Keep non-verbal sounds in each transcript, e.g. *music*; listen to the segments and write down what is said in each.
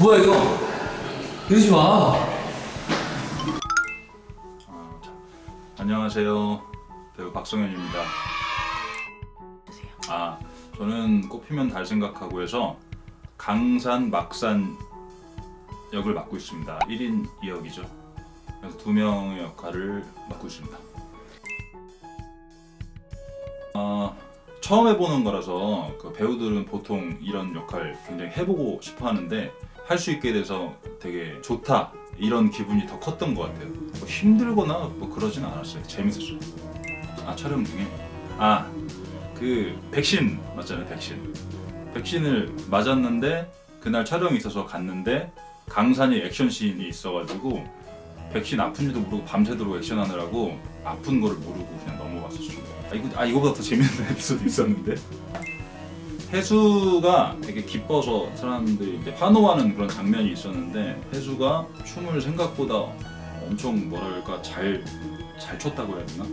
뭐야 이거? 이러지 마. 안녕하세요. 배우 박성현입니다. 아, 저는 꽃피면 달 생각하고 해서 강산 막산 역을 맡고 있습니다. 1인 2역이죠. 그래서 두 명의 역할을 맡고 있습니다. 아, 처음 해보는 거라서 그 배우들은 보통 이런 역할 굉장히 해보고 싶어 하는데 할 수 있게 돼서 되게 좋다 이런 기분이 더 컸던 것 같아요. 뭐 힘들거나 뭐 그러진 않았어요. 재밌었어요. 아 촬영 중에? 아 그 백신 맞잖아요 백신. 백신을 맞았는데 그날 촬영이 있어서 갔는데 강산이 액션씬이 있어가지고 백신 아픈지도 모르고 밤새도록 액션하느라고 아픈 거를 모르고 그냥 아, 이거, 아 이거보다 더 재밌는 *laughs* 에피소드 있었는데 해수가 되게 기뻐서 사람들이 이제 환호하는 그런 장면이 있었는데 해수가 춤을 생각보다 엄청 뭐랄까 잘, 잘 췄다고 해야 되나?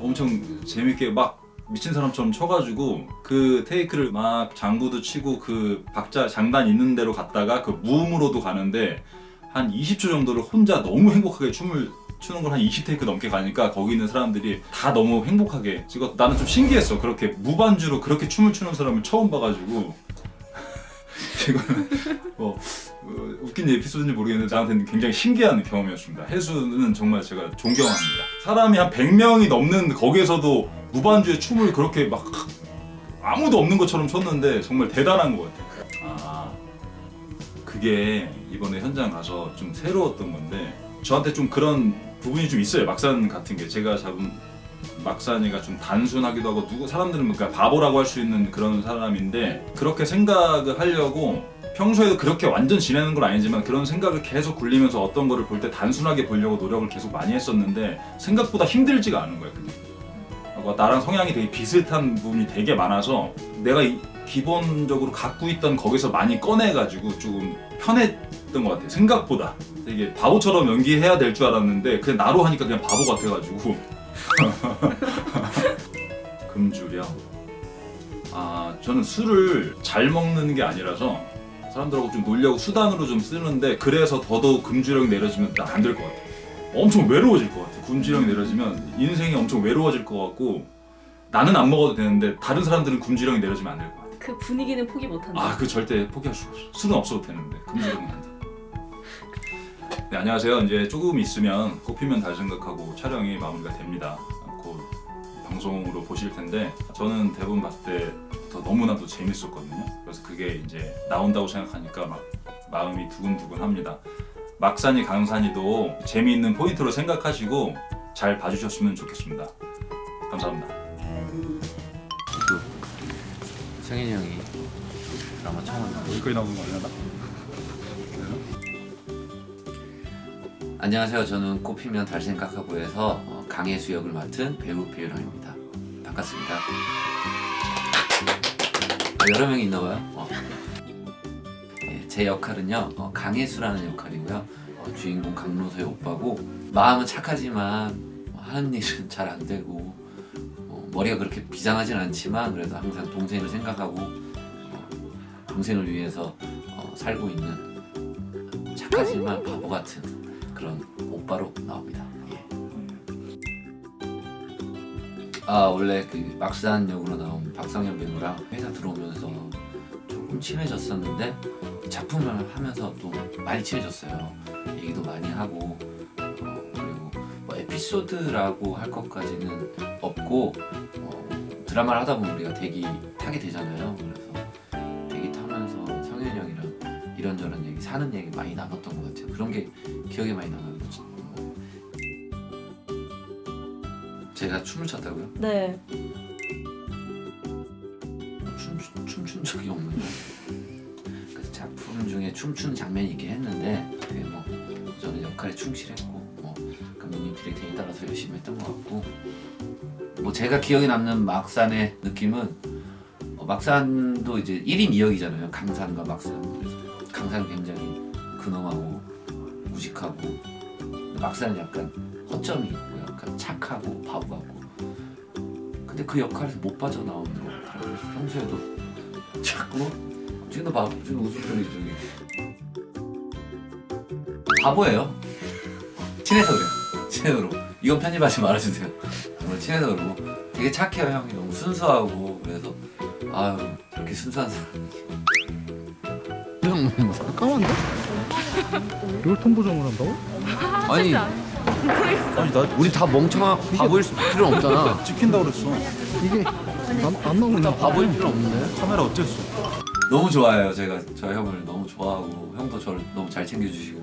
엄청 재밌게 막 미친 사람처럼 춰가지고 그 테이크를 막 장구도 치고 그 박자 장단 있는 대로 갔다가 그 무음으로도 가는데 한 20초 정도를 혼자 너무 행복하게 춤을 추는 걸 한 20테이크 넘게 가니까 거기 있는 사람들이 다 너무 행복하게 찍었 나는 좀 신기했어. 그렇게 무반주로 그렇게 춤을 추는 사람을 처음 봐가지고. *laughs* 이거는 뭐 어, 웃긴 에피소드인지 모르겠는데 나한테는 굉장히 신기한 경험이었습니다. 해수는 정말 제가 존경합니다. 사람이 한 100명이 넘는 거기에서도 무반주에 춤을 그렇게 막 아무도 없는 것처럼 췄는데 정말 대단한 것 같아요. 아 그게 이번에 현장 가서 좀 새로웠던 건데 저한테 좀 그런 부분이 좀 있어요. 막산 같은 게. 제가 잡은 막산이가 좀 단순하기도 하고 누구 사람들은 그러니까 바보라고 할 수 있는 그런 사람인데 그렇게 생각을 하려고 평소에도 그렇게 완전 지내는 건 아니지만 그런 생각을 계속 굴리면서 어떤 거를 볼 때 단순하게 보려고 노력을 계속 많이 했었는데 생각보다 힘들지가 않은 거예요 어, 나랑 성향이 되게 비슷한 부분이 되게 많아서 내가 이- 기본적으로 갖고 있던 거기서 많이 꺼내가지고 조금 편했던 것 같아요. 생각보다. 되게 바보처럼 연기해야 될 줄 알았는데 그냥 나로 하니까 그냥 바보 같아가지고. *laughs* 금주령 아 저는 술을 잘 먹는 게 아니라서 사람들하고 좀 놀려고 수단으로 좀 쓰는데 그래서 더더욱 금주령이 내려지면 난안될 것 같아 엄청 외로워질 것 같아 금주령이 내려지면 인생이 엄청 외로워질 것 같고 나는 안 먹어도 되는데 다른 사람들은 금주령이 내려지면 안 될 것 같아 그 분위기는 포기 못한다. 아 그 절대 포기할 수가 없어. 술은 없어도 되는데 금주령은 안 돼. 네 안녕하세요. 이제 조금 있으면 꽃피면 달 생각하고 촬영이 마무리가 됩니다. 곧 방송으로 보실 텐데 저는 대본 봤을 때부터 너무나도 재밌었거든요. 그래서 그게 이제 나온다고 생각하니까 막 마음이 두근두근합니다. 막산이 강산이도 재미있는 포인트로 생각하시고 잘 봐주셨으면 좋겠습니다. 감사합니다 성현이 형이 드라마 처음. 여기까지 나오는 거 아니야? 안녕하세요. 저는 꽃피면 달 생각하고에서 어, 강혜수 역을 맡은 배우 배우랑입니다. 반갑습니다. 아, 여러 명이 있나 봐요. 어. 예, 제 역할은요 어, 강혜수라는 역할이고요. 어, 주인공 강로서의 오빠고 마음은 착하지만 어, 하는 일은 잘 안 되고 어, 머리가 그렇게 비장하진 않지만 그래도 항상 동생을 생각하고 어, 동생을 위해서 어, 살고 있는 착하지만 바보 같은 그런 오빠로 나옵니다. 예. 아 원래 그 막산 역으로 나온 박성현 배우랑 회사 들어오면서 조금 친해졌었는데 작품을 하면서 또 많이 친해졌어요. 얘기도 많이 하고 에피소드라고 할 것까지는 없고 어, 드라마를 하다 보면 우리가 대기 타게 되잖아요. 그래서 대기 타면서 성현이 형이랑 이런저런 얘기 사는 얘기 많이 나눴던 것 같아요. 그런 게 기억에 많이 남아요. 제가 춤을 췄다고요? 네. 춤, 춤춘 적이 없는데 그 작품 중에 춤추는 장면이 있긴 했는데 그게 뭐 저는 역할에 충실했고 따라서 열심히 했던 것 같고. 뭐 제가 기억에 남는 막산의 느낌은 어, 막산도 이제 1인 2역이잖아요. 강산과 막산. 그래서 강산은 굉장히 근엄하고 무식하고. 막산은 약간 허점이 있고 약간 착하고 바보 같고. 근데 그 역할에서 못 빠져나오는 것 같아요. 그래서 평소에도 자꾸 지금도 봐 지금 웃음 소리 저기 바보예요. 친해서 그래요. 그러고 이건 편집하지 말아주세요. 정말 친해서 그러고 되게 착해요 형이 너무 순수하고 그래서 아유 저렇게 순수한 사람 형 잠깐만요. 이걸 통보정을 한다고? *laughs* 아니 아니 나 우리 다 멍청한 바보일 필요는 없잖아. *laughs* 찍힌다 그랬어. 이게 안, 안 나오는 다 바보일 필요 없는데. 카메라 어땠어? 너무 좋아해요. 제가 저 형을 너무 좋아하고 형도 저를 너무 잘 챙겨주시고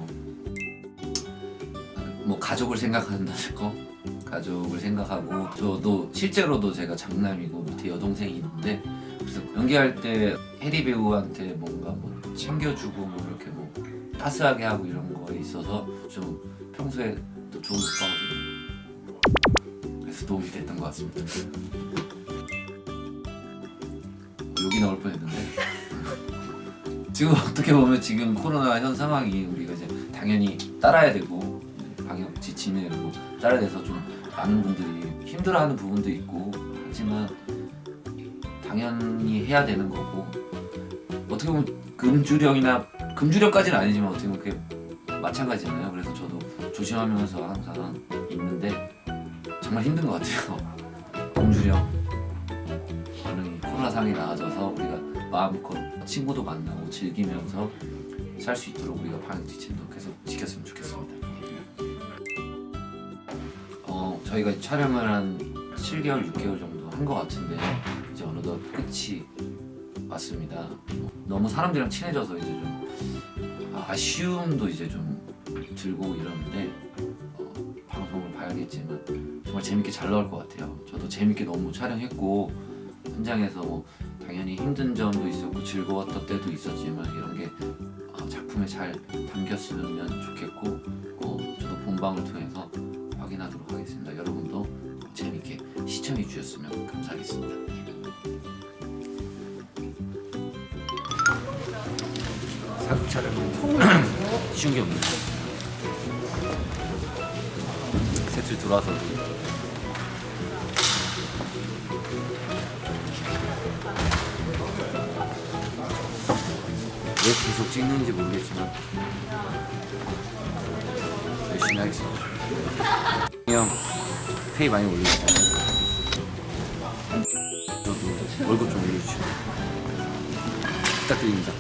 뭐 가족을 생각한다는 거 가족을 생각하고 저도 실제로도 제가 장남이고 밑에 여동생이 있는데 그래서 연기할 때 해리 배우한테 뭔가 뭐 챙겨주고 뭐 이렇게 뭐 따스하게 하고 이런 거에 있어서 좀 평소에 또 좋은 오빠거든요. 그래서 도움이 됐던 것 같습니다. 욕이 나올 뻔했는데 지금 어떻게 보면 지금 코로나 현 상황이 우리가 이제 당연히 따라야 되고 방역 지침에 뭐 따라야 돼서 좀 많은 분들이 힘들어하는 부분도 있고 하지만 당연히 해야 되는 거고 어떻게 보면 금주령이나 금주령까지는 아니지만 어떻게 보면 그게 마찬가지잖아요. 그래서 저도 조심하면서 항상 있는데 정말 힘든 것 같아요. *laughs* 금주령 얼른 이 코로나 상이 나아져서 우리가 마음껏 친구도 만나고 즐기면서 살 수 있도록 우리가 방역 지침도 계속 지켰으면 좋겠습니다. 저희가 촬영을 한 7개월, 6개월 정도 한 것 같은데 이제 어느덧 끝이 왔습니다. 너무 사람들이랑 친해져서 이제 좀 아쉬움도 이제 좀 들고 이러는데 어, 방송을 봐야겠지만 정말 재밌게 잘 나올 것 같아요. 저도 재밌게 너무 촬영했고 현장에서 뭐 당연히 힘든 점도 있었고 즐거웠던 때도 있었지만 이런 게 어, 작품에 잘 담겼으면 좋겠고 어, 저도 본방을 통해 주셨으면 감사하겠습니다. 사극 촬영 *clears throat* 쉬운 게 없네. 세트 들어와서 왜 계속 찍는지 모르겠지만 열심히 하겠습니다. *laughs* 형 페이 많이 올려주세요. 월급 좀 올려주시고 부탁드립니다.